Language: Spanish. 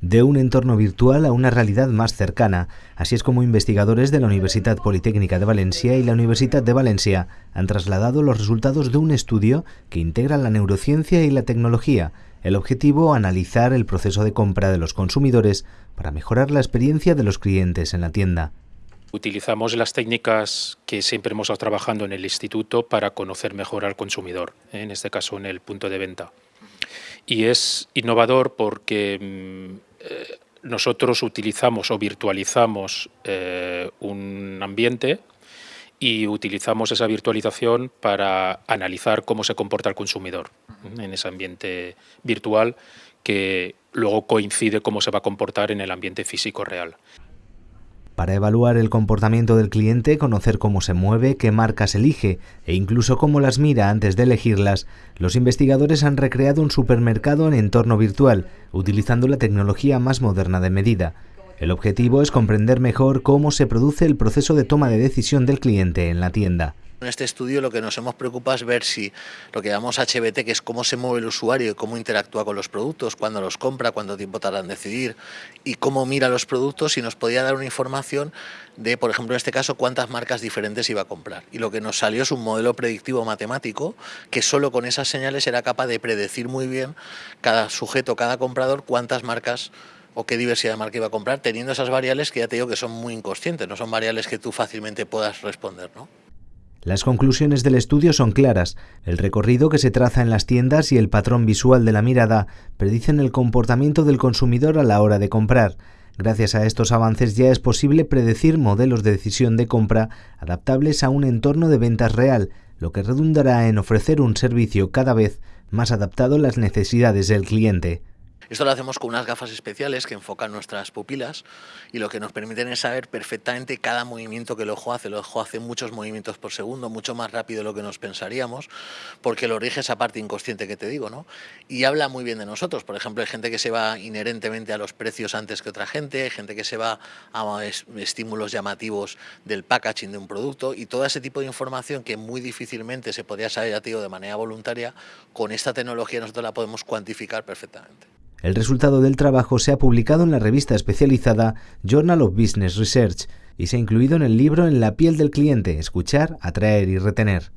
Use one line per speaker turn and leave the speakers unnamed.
de un entorno virtual a una realidad más cercana. Así es como investigadores de la Universidad Politécnica de Valencia y la Universidad de Valencia han trasladado los resultados de un estudio que integra la neurociencia y la tecnología. El objetivo, analizar el proceso de compra de los consumidores para mejorar la experiencia de los clientes en la tienda.
Utilizamos las técnicas que siempre hemos estado trabajando en el instituto para conocer mejor al consumidor, ¿eh? en este caso en el punto de venta. Y es innovador porque mm, eh, nosotros utilizamos o virtualizamos eh, un ambiente y utilizamos esa virtualización para analizar cómo se comporta el consumidor en ese ambiente virtual que luego coincide cómo se va a comportar en el ambiente físico real.
Para evaluar el comportamiento del cliente, conocer cómo se mueve, qué marcas elige e incluso cómo las mira antes de elegirlas, los investigadores han recreado un supermercado en entorno virtual, utilizando la tecnología más moderna de medida. El objetivo es comprender mejor cómo se produce el proceso de toma de decisión del cliente en la tienda.
En este estudio lo que nos hemos preocupado es ver si lo que llamamos HBT, que es cómo se mueve el usuario y cómo interactúa con los productos, cuándo los compra, cuánto tiempo tarda en decidir y cómo mira los productos y nos podía dar una información de, por ejemplo, en este caso, cuántas marcas diferentes iba a comprar. Y lo que nos salió es un modelo predictivo matemático que solo con esas señales era capaz de predecir muy bien cada sujeto, cada comprador, cuántas marcas o qué diversidad de marca iba a comprar, teniendo esas variables que ya te digo que son muy inconscientes, no son variables que tú fácilmente puedas responder. ¿no?
Las conclusiones del estudio son claras. El recorrido que se traza en las tiendas y el patrón visual de la mirada predicen el comportamiento del consumidor a la hora de comprar. Gracias a estos avances ya es posible predecir modelos de decisión de compra adaptables a un entorno de ventas real, lo que redundará en ofrecer un servicio cada vez más adaptado a las necesidades del cliente.
Esto lo hacemos con unas gafas especiales que enfocan nuestras pupilas y lo que nos permiten es saber perfectamente cada movimiento que el ojo hace. El ojo hace muchos movimientos por segundo, mucho más rápido de lo que nos pensaríamos, porque lo rige esa parte inconsciente que te digo, ¿no? Y habla muy bien de nosotros. Por ejemplo, hay gente que se va inherentemente a los precios antes que otra gente, hay gente que se va a estímulos llamativos del packaging de un producto y todo ese tipo de información que muy difícilmente se podría saber, ya de manera voluntaria, con esta tecnología nosotros la podemos cuantificar perfectamente.
El resultado del trabajo se ha publicado en la revista especializada Journal of Business Research y se ha incluido en el libro En la piel del cliente, escuchar, atraer y retener.